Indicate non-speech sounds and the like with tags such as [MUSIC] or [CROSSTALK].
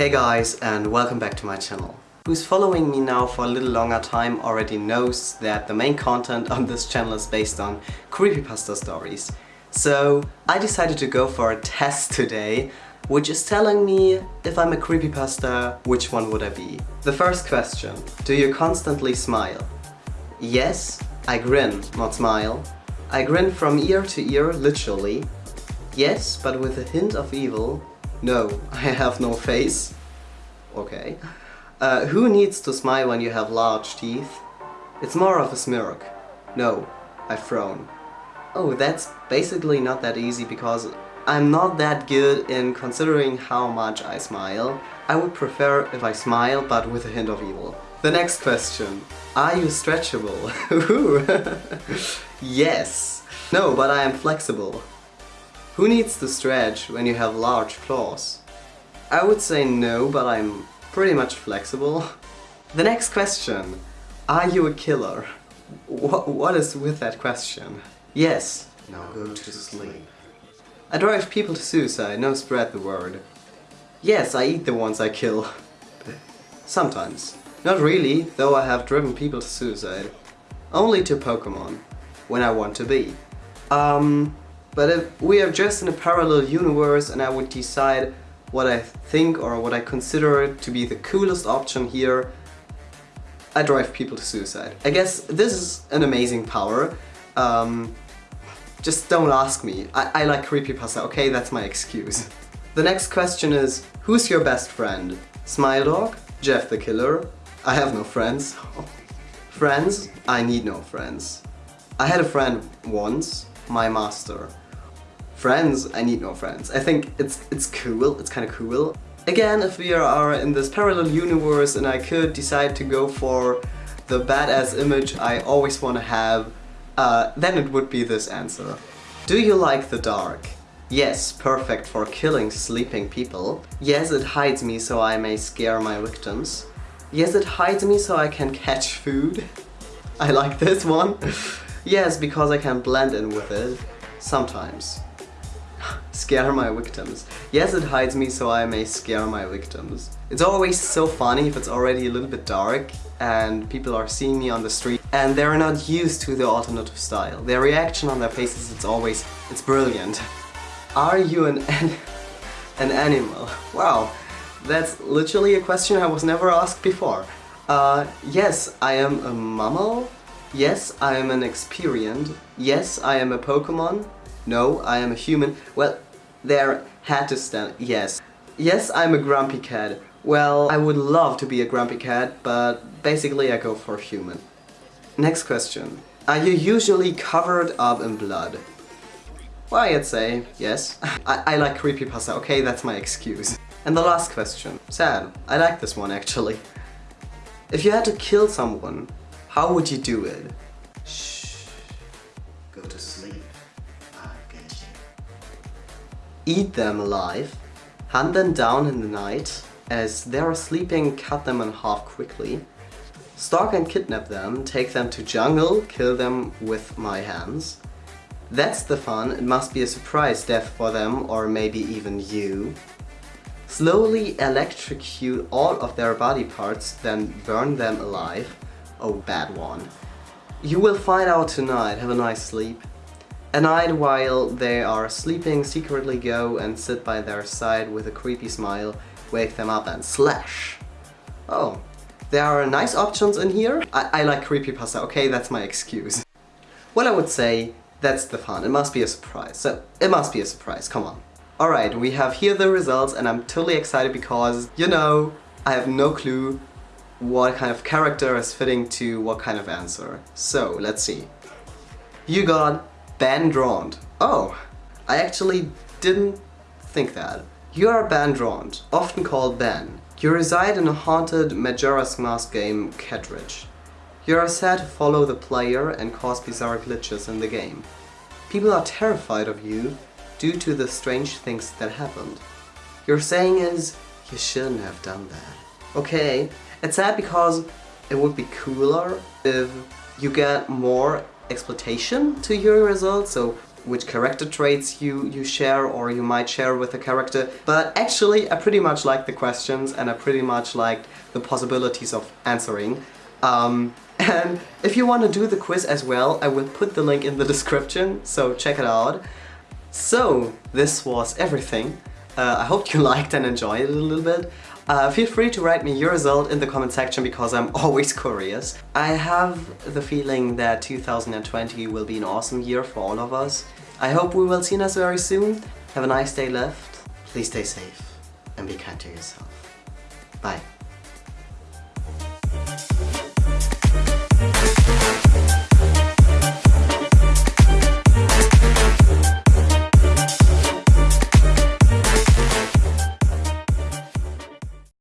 Hey guys and welcome back to my channel. Who's following me now for a little longer time already knows that the main content on this channel is based on creepypasta stories. So I decided to go for a test today which is telling me if I'm a creepypasta, which one would I be? The first question, do you constantly smile? Yes, I grin, not smile. I grin from ear to ear, literally. Yes, but with a hint of evil. No, [LAUGHS] I have no face. Okay. Uh, who needs to smile when you have large teeth? It's more of a smirk. No, I frown. Oh, that's basically not that easy because I'm not that good in considering how much I smile. I would prefer if I smile but with a hint of evil. The next question. Are you stretchable? [LAUGHS] [LAUGHS] yes. No, but I am flexible. Who needs to stretch when you have large claws? I would say no, but I'm pretty much flexible. [LAUGHS] The next question. Are you a killer? What, what is with that question? Yes. Now go to sleep. I drive people to suicide, no spread the word. Yes, I eat the ones I kill. [LAUGHS] Sometimes. Not really, though I have driven people to suicide. Only to Pokemon. When I want to be. Um, but if we are just in a parallel universe and I would decide what I think or what I consider to be the coolest option here, I drive people to suicide. I guess this is an amazing power. Um, just don't ask me. I, I like creepypasta, okay? That's my excuse. [LAUGHS] The next question is, who's your best friend? Smile Dog? Jeff the Killer? I have no friends. [LAUGHS] friends? I need no friends. I had a friend once, my master. Friends? I need no friends. I think it's it's cool, it's kind of cool. Again, if we are in this parallel universe and I could decide to go for the badass image I always want to have, uh, then it would be this answer. Do you like the dark? Yes, perfect for killing sleeping people. Yes, it hides me so I may scare my victims. Yes, it hides me so I can catch food. [LAUGHS] I like this one. [LAUGHS] yes, because I can blend in with it. Sometimes scare my victims. Yes, it hides me so I may scare my victims. It's always so funny if it's already a little bit dark and people are seeing me on the street and they're not used to the alternative style. Their reaction on their faces, it's always, it's brilliant. Are you an, an, an animal? Wow, that's literally a question I was never asked before. Uh, yes, I am a mammal. Yes, I am an Experian. Yes, I am a Pokemon. No, I am a human. Well, there had to stand, yes. Yes, I'm a grumpy cat. Well, I would love to be a grumpy cat, but basically I go for human. Next question. Are you usually covered up in blood? Well, I'd say yes. [LAUGHS] I, I like creepypasta, okay, that's my excuse. And the last question. Sad. I like this one actually. If you had to kill someone, how would you do it? Eat them alive, hunt them down in the night, as they are sleeping cut them in half quickly, stalk and kidnap them, take them to jungle, kill them with my hands. That's the fun, it must be a surprise death for them or maybe even you. Slowly electrocute all of their body parts, then burn them alive. Oh, bad one. You will find out tonight, have a nice sleep. At night, while they are sleeping, secretly go and sit by their side with a creepy smile, wake them up and slash. Oh, there are nice options in here. I, I like creepypasta, okay, that's my excuse. Well, I would say that's the fun. It must be a surprise. So, it must be a surprise, come on. Alright, we have here the results and I'm totally excited because, you know, I have no clue what kind of character is fitting to what kind of answer. So, let's see. You got BEN Drowned. Oh, I actually didn't think that. You are BEN Drowned, often called Ben. You reside in a haunted Majora's Mask game, Catridge. You are said to follow the player and cause bizarre glitches in the game. People are terrified of you due to the strange things that happened. Your saying is, you shouldn't have done that. Okay, it's sad because it would be cooler if you get more exploitation to your results, so which character traits you, you share or you might share with a character. But actually, I pretty much liked the questions and I pretty much liked the possibilities of answering. Um, [LAUGHS] and if you want to do the quiz as well, I will put the link in the description, so check it out. So, this was everything. Uh, I hope you [LAUGHS] liked and enjoyed it a little bit. Uh, feel free to write me your result in the comment section because I'm [LAUGHS] always curious. I have the feeling that 2020 will be an awesome year for all of us. I hope we will see us very soon. Have a nice day left. Please stay safe and be kind to yourself. Bye.